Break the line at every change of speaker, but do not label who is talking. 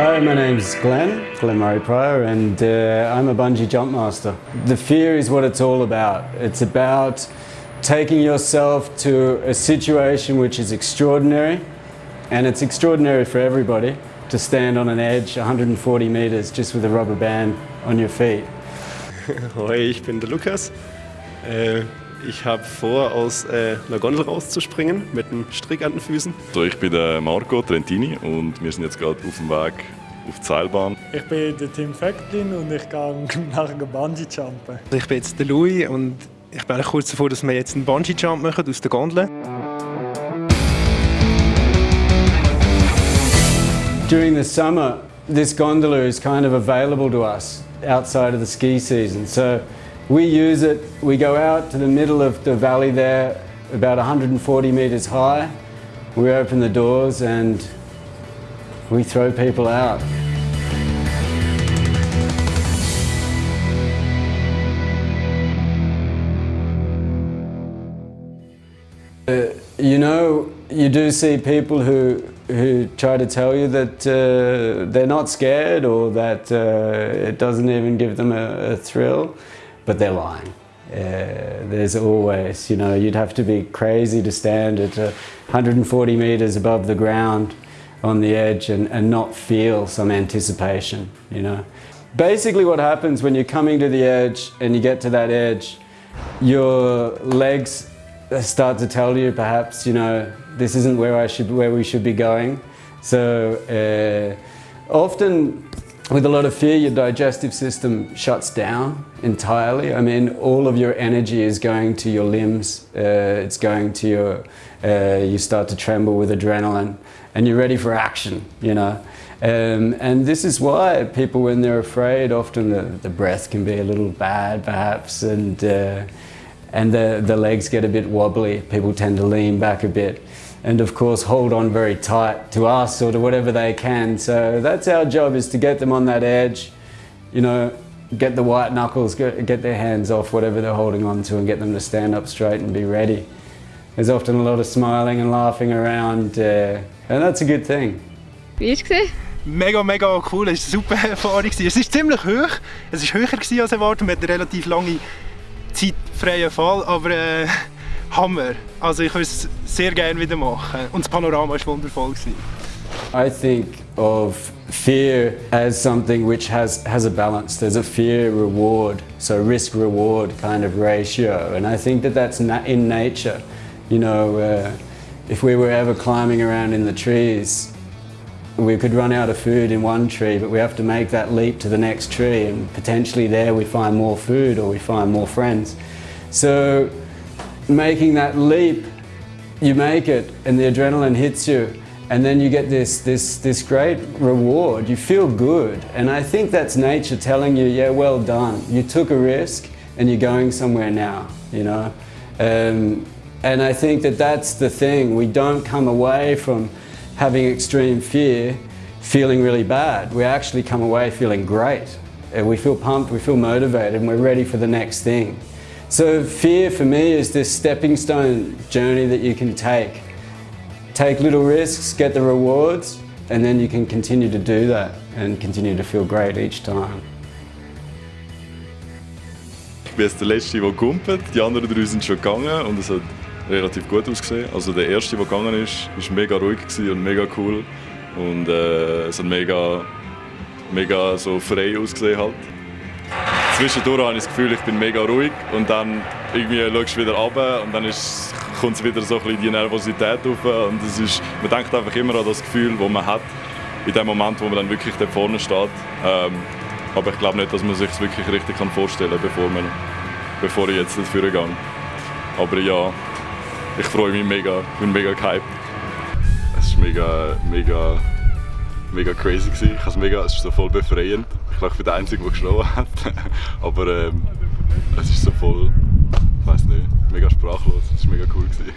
Hello, my name's Glenn, Glenn Murray Pryor, and uh, I'm a bungee jump master. The fear is what it's all about. It's about taking yourself to a situation which is extraordinary, and it's extraordinary for everybody to stand on an edge 140 meters just with a rubber band on your feet.
Hoi, ich bin der Lukas. Äh, ich habe vor, aus äh, einer Gondel rauszuspringen mit einem Strick an den Füßen.
So, ich bin der Marco Trentini und wir sind jetzt gerade auf dem Weg auf die Seilbahn.
Ich bin der Tim Fecklin und ich gehe nachher Bungee-Jumpen.
Ich bin jetzt der Louis und ich bin kurz davor, dass wir jetzt einen Bungee-Jump machen aus der Gondel.
During the summer, this gondola is kind of available to us outside of the ski season. So we use it, we go out to the middle of the valley there, about 140 meters high. We open the doors and we throw people out. Uh, you know, you do see people who who try to tell you that uh, they're not scared or that uh, it doesn't even give them a, a thrill, but they're lying. Uh, there's always, you know, you'd have to be crazy to stand at 140 meters above the ground on the edge and, and not feel some anticipation, you know. Basically what happens when you're coming to the edge and you get to that edge, your legs start to tell you perhaps, you know, this isn't where I should, where we should be going. So uh, often with a lot of fear, your digestive system shuts down entirely. I mean, all of your energy is going to your limbs. Uh, it's going to your, uh, you start to tremble with adrenaline and you're ready for action, you know. Um, and this is why people, when they're afraid, often the, the breath can be a little bad perhaps and uh, and the, the legs get a bit wobbly. People tend to lean back a bit and of course hold on very tight to us or to whatever they can. So that's our job is to get them on that edge, you know, get the white knuckles, get, get their hands off whatever they're holding on to and get them to stand up straight and be ready. There's often a lot of smiling and laughing around uh, and that's a good thing.
Wie ist es?
Mega, mega cool. Es war eine super Erfahrung. Es ist ziemlich hoch. Es war höher als erwartet. Man hat eine relativ lange zeitfreien Fall, aber äh, Hammer. Also ich würde es sehr gerne wieder machen und das Panorama war wundervoll.
I think of fear as something which has, has a balance. There's a fear reward, so risk reward kind of ratio. And I think that that's na in nature. You know, uh, if we were ever climbing around in the trees, we could run out of food in one tree, but we have to make that leap to the next tree and potentially there we find more food or we find more friends. So making that leap, you make it and the adrenaline hits you and then you get this, this, this great reward. You feel good. And I think that's nature telling you, yeah, well done. You took a risk and you're going somewhere now, you know. Um, and I think that that's the thing. We don't come away from having extreme fear, feeling really bad. We actually come away feeling great. We feel pumped, we feel motivated, and we're ready for the next thing. So fear for me is this stepping stone journey that you can take. Take little risks, get the rewards, and then you can continue to do that and continue to feel great each time.
Ich bin jetzt der Letzte, der kumpelt. Die anderen drei sind schon gegangen und es hat relativ gut ausgesehen. Also der erste, der gegangen ist, war mega ruhig und mega cool und äh, es hat mega, mega so frei ausgesehen halt. Zwischendurch habe ich das Gefühl, ich bin mega ruhig und dann irgendwie schaust du wieder runter und dann ist, kommt wieder so ein die Nervosität auf und es ist, man denkt einfach immer an das Gefühl, das man hat in dem Moment, wo man dann wirklich da vorne steht. Ähm, aber ich glaube nicht, dass man sich es wirklich richtig vorstellen kann, bevor, man, bevor ich jetzt dafür gehe. Aber ja, ich freue mich mega, ich bin mega gehypt. Es war mega, mega, mega crazy. Gewesen. Ich mega, es ist so voll befreiend. Ich glaube, ich bin der Einzige, der geschlafen hat. Aber ähm, es ist so voll, ich weiß nicht, mega sprachlos. Es war mega cool. Gewesen.